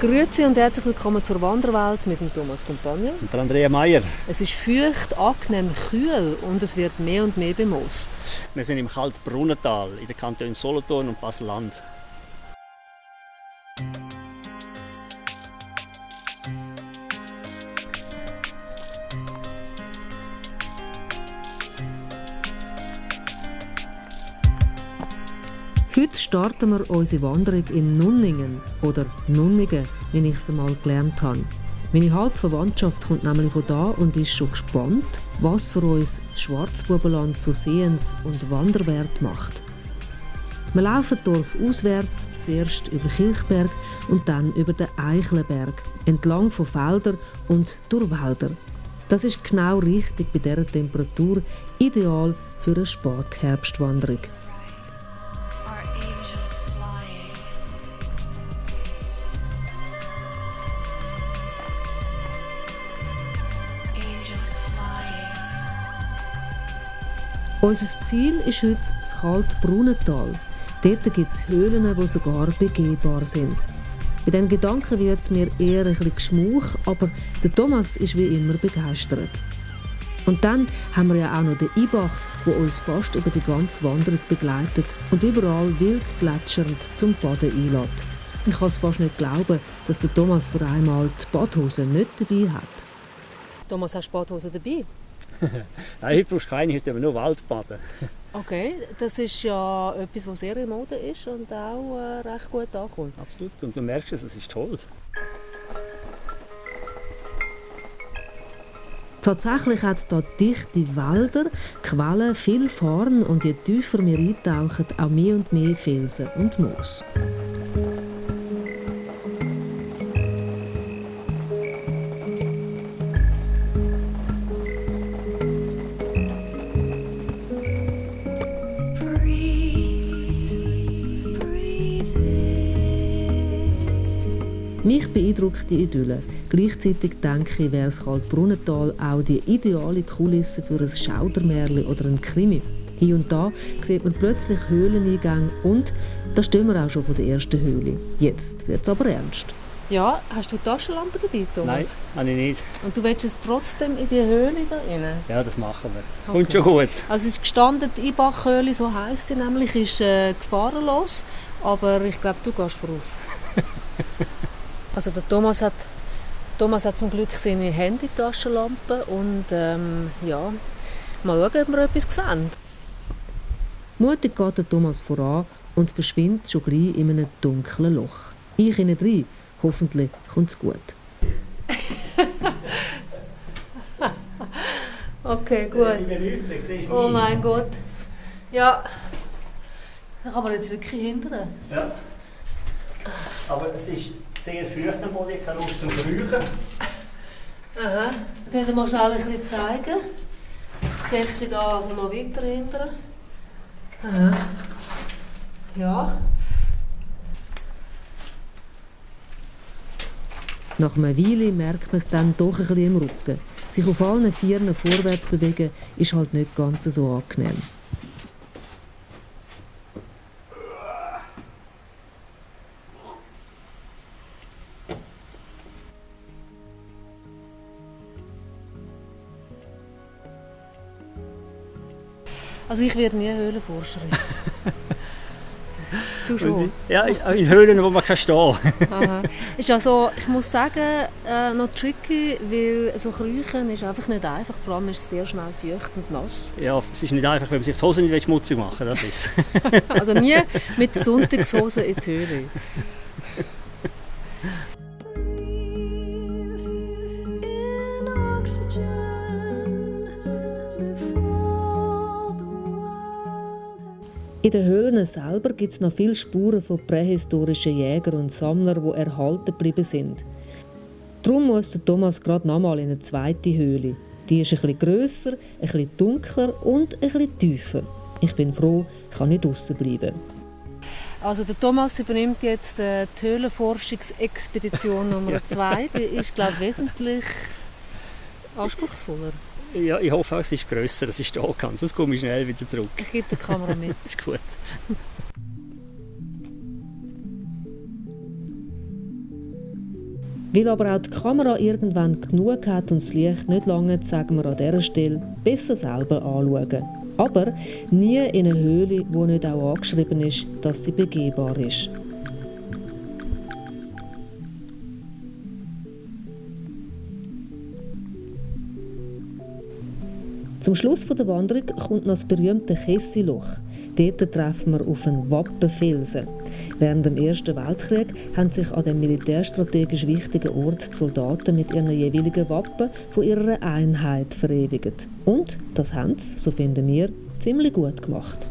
Grüezi und herzlich willkommen zur Wanderwelt mit dem Thomas Compagnon. Und der Andrea Meier. Es ist feucht, angenehm kühl und es wird mehr und mehr bemoost. Wir sind im Kaltbrunnental in den Kantonen Solothurn und Basel-Land. Heute starten wir unsere Wanderung in Nunningen oder Nunningen, wie ich es einmal gelernt habe. Meine Halbverwandtschaft kommt nämlich von da und ist schon gespannt, was für uns das Schwarzbubenland so sehens- und wanderwert macht. Wir laufen Dorf auswärts, zuerst über Kilchberg und dann über den Eichlenberg, entlang von Feldern und durch Wälder. Das ist genau richtig bei dieser Temperatur, ideal für eine Spätherbstwanderung. Unser Ziel ist heute das Kaltbrunnental. Dort gibt es Höhlen, die sogar begehbar sind. Bei diesem Gedanken wird es mir eher ein bisschen geschmuch, aber der Thomas ist wie immer begeistert. Und dann haben wir ja auch noch den Ibach, der uns fast über die ganze Wanderung begleitet und überall wild plätschernd zum Baden einlädt. Ich kann es fast nicht glauben, dass der Thomas vor einmal die Badhose nicht dabei hat. Thomas, hast du Badhose dabei? Nein, heute brauchst du keine, heute nur Waldbaden. Okay, das ist ja etwas, was sehr in Mode ist und auch äh, recht gut ankommt. Absolut, und du merkst es, es ist toll. Tatsächlich hat es hier dichte Wälder, Quellen, viel Farn und je tiefer wir eintauchen, auch mehr und mehr Felsen und Moos. Mich beeindruckt die Idylle. Gleichzeitig denke ich, wäre das Kaltbrunnental auch die ideale Kulisse für ein Schaudermärchen oder einen Krimi. Hier und da sieht man plötzlich Höhleneingänge und da stehen wir auch schon vor der ersten Höhle. Jetzt wird es aber ernst. Ja, hast du Taschenlampe dabei, Thomas? Nein, habe ich nicht. Und du willst jetzt trotzdem in die Höhle da rein? Ja, das machen wir. Okay. Kommt schon gut. Also es ist gestanden, die Ibachhöhle, so heisst sie nämlich, ist äh, gefahrenlos. Aber ich glaube, du gehst voraus. Also der Thomas hat, Thomas hat zum Glück seine Handytaschenlampe und ähm, ja, mal schauen, ob wir etwas sehen. Mutig geht der Thomas voran und verschwindet schon gleich in einem dunklen Loch. Ich innen rein. Hoffentlich kommt es gut. okay, gut. Oh mein Gott. Ja, da kann man jetzt wirklich hindern. Ja. Aber es ist sehr am Boden, ich kann Lust zum Räuchen. Aha, könnt ihr mal schnell ein bisschen zeigen? Ich da also noch weiter hinter. Aha. Ja. Nach einer Weile merkt man es dann doch ein bisschen im Rücken. Sich auf allen Vieren vorwärts bewegen, ist halt nicht ganz so angenehm. Also ich werde nie Höhlenforscherin. du schon? Ja, in Höhlen, wo man kann stehen kann. Ist also, ich muss sagen, äh, noch tricky, weil so Kriechen ist einfach nicht einfach. Vor allem ist es sehr schnell feucht und nass. Ja, es ist nicht einfach, wenn man sich die Hose nicht schmutzig machen will, das ist Also nie mit Sonntagshose in die Höhle. In den Höhlen selber gibt es noch viele Spuren von prähistorischen Jägern und Sammlern, die erhalten geblieben sind. Darum muss der Thomas gerade nochmal in eine zweite Höhle. Die ist ein bisschen grösser, ein bisschen dunkler und ein bisschen tiefer. Ich bin froh, ich kann nicht draußen bleiben. Also der Thomas übernimmt jetzt äh, die Höhlenforschungsexpedition Nummer 2. Die ist, glaube ich, wesentlich anspruchsvoller. Ja, ich hoffe auch, es ist grösser, dass ich stehen kann. Sonst komme ich schnell wieder zurück. Ich gebe die Kamera mit. ist gut. Weil aber auch die Kamera irgendwann genug hat und das Licht nicht lange, sagen wir an dieser Stelle, besser selber anschauen. Aber nie in eine Höhle, wo nicht auch angeschrieben ist, dass sie begehbar ist. Zum Schluss der Wanderung kommt noch das berühmte Kessiloch. Dort treffen wir auf einen Wappenfelsen. Während dem Ersten Weltkrieg haben sich an dem militärstrategisch wichtigen Ort die Soldaten mit ihren jeweiligen Wappen von ihrer Einheit verewigt. Und das haben sie, so finden wir, ziemlich gut gemacht.